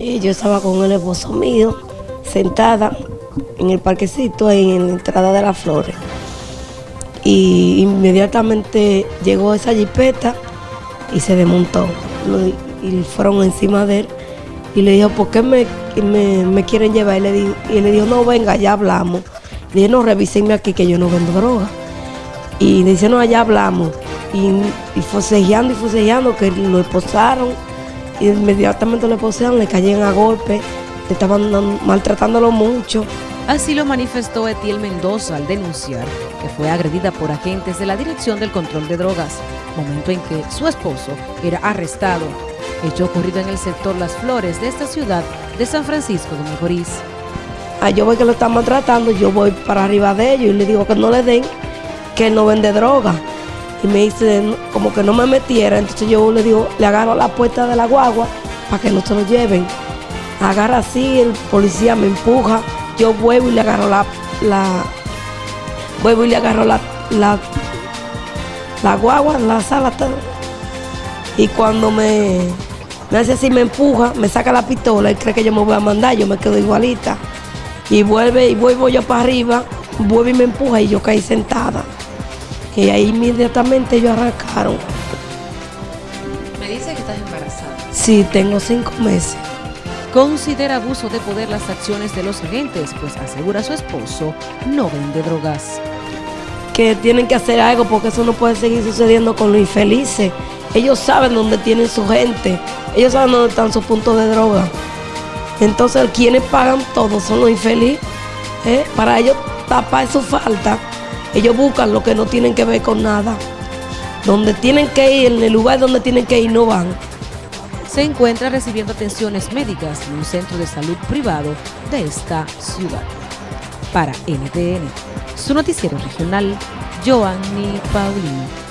Y yo estaba con el esposo mío, sentada en el parquecito, en la entrada de las flores. Y inmediatamente llegó esa jipeta y se desmontó. Y fueron encima de él. Y le dijo, ¿por qué me, me, quieren llevar? Y le, dijo, y le dijo, no, venga, ya hablamos. Le dije, no, revísenme aquí que yo no vendo droga. Y le dice, no, allá hablamos. Y, y y forcejeando que lo esposaron y inmediatamente le posean, le caían a golpe, le estaban maltratándolo mucho. Así lo manifestó Etiel Mendoza al denunciar que fue agredida por agentes de la Dirección del Control de Drogas, momento en que su esposo era arrestado. Hecho ocurrido en el sector Las Flores de esta ciudad de San Francisco de Macorís. Ah, yo voy que lo están maltratando, yo voy para arriba de ellos y le digo que no le den, que no vende droga y me dice como que no me metiera, entonces yo le digo, le agarro la puerta de la guagua para que no se lo lleven. Agarra así, el policía me empuja, yo vuelvo y le agarro la, la vuelvo y le agarro la, la, la guagua, la sala Y cuando me, me hace así, me empuja, me saca la pistola y cree que yo me voy a mandar, yo me quedo igualita. Y vuelve y vuelvo yo para arriba, vuelve y me empuja y yo caí sentada. Y ahí inmediatamente ellos arrancaron. Me dice que estás embarazada. Sí, tengo cinco meses. Considera abuso de poder las acciones de los agentes, pues asegura su esposo no vende drogas. Que tienen que hacer algo porque eso no puede seguir sucediendo con los infelices. Ellos saben dónde tienen su gente, ellos saben dónde están sus puntos de droga. Entonces, quienes pagan todo son los infelices. ¿eh? Para ellos tapar su falta ellos buscan lo que no tienen que ver con nada. Donde tienen que ir, en el lugar donde tienen que ir, no van. Se encuentra recibiendo atenciones médicas en un centro de salud privado de esta ciudad. Para NTN, su noticiero regional, Joanny Paulino.